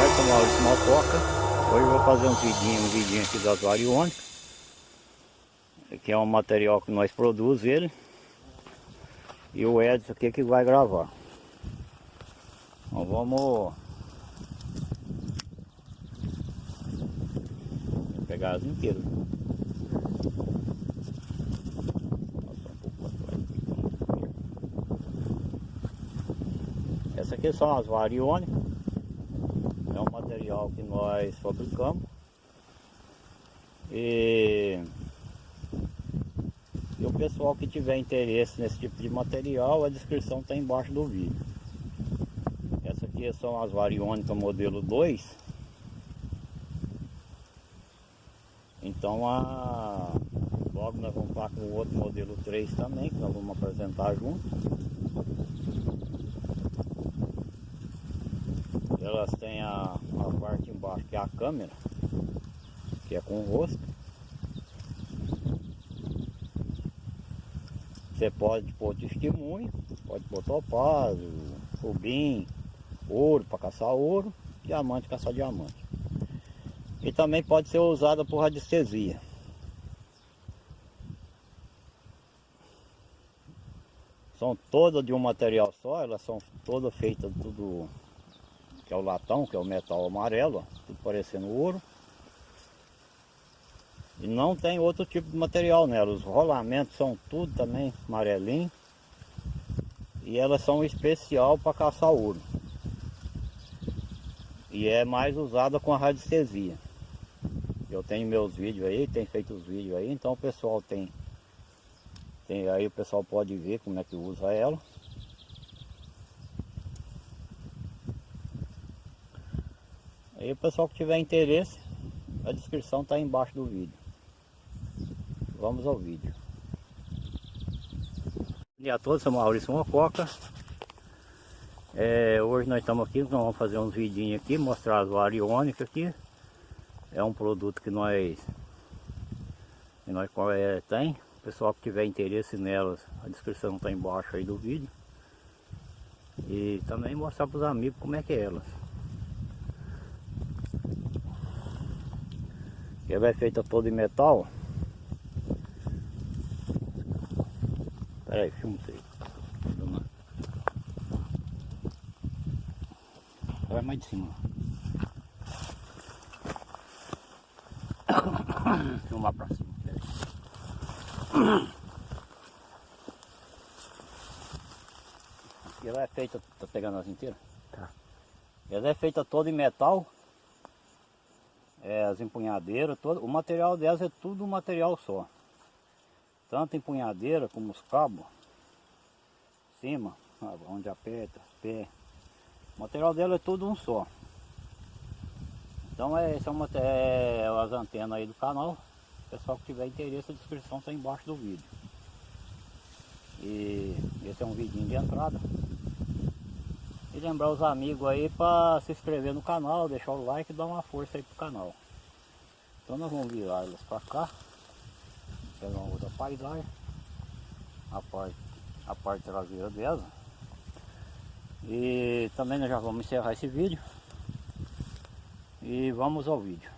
tarde, sou Maurício Malcoca. Hoje eu vou fazer um vidinho, um vidinho aqui das variônicas. Que é um material que nós produzimos ele. E o Edson aqui que vai gravar. Então vamos... Pegar as inteiras. Essa aqui são as variônicas. É um material que nós fabricamos. E, e o pessoal que tiver interesse nesse tipo de material, a descrição está embaixo do vídeo. Essa aqui são as variônicas modelo 2. Então a, logo nós vamos para com o outro modelo 3 também, que nós vamos apresentar junto. Elas têm a, a parte embaixo que é a câmera, que é com o rosto. Você pode pôr testemunho, pode pôr topázio, rubim, ouro para caçar ouro, diamante caçar diamante. E também pode ser usada por radiestesia. São todas de um material só, elas são todas feitas tudo que é o latão, que é o metal amarelo, ó, tudo parecendo ouro. E não tem outro tipo de material nela, os rolamentos são tudo também amarelinho. E elas são especial para caçar ouro. E é mais usada com a radiestesia. Eu tenho meus vídeos aí, tem feito os vídeos aí, então o pessoal tem, tem aí o pessoal pode ver como é que usa ela. Aí o pessoal que tiver interesse, a descrição está embaixo do vídeo. Vamos ao vídeo. Bom dia a todos, sou Maurício Mococa. É, hoje nós estamos aqui, nós vamos fazer uns vidinhos aqui, mostrar as variônicas aqui. É um produto que nós, que nós é, tem. O pessoal que tiver interesse nelas, a descrição está embaixo aí do vídeo. E também mostrar para os amigos como é que é elas. Ela é feita toda em metal. Espera aí, filma isso aí. Vai mais de cima. Filmar pra cima. Ela é feita, tá pegando as inteiras? Tá. Ela é feita toda em metal é, as empunhadeiras, todo, o material delas é tudo um material só. Tanto empunhadeira como os cabos, cima, onde aperta, pé. O material dela é tudo um só. Então é, esse é, uma, é as antenas aí do canal. Pessoal que tiver interesse, a descrição está embaixo do vídeo. E esse é um vidinho de entrada. Lembrar os amigos aí para se inscrever no canal, deixar o like e dar uma força aí pro canal. Então nós vamos virar elas para cá. Pegar uma outra paisagem. A parte, a parte traseira dela. E também nós já vamos encerrar esse vídeo. E vamos ao vídeo.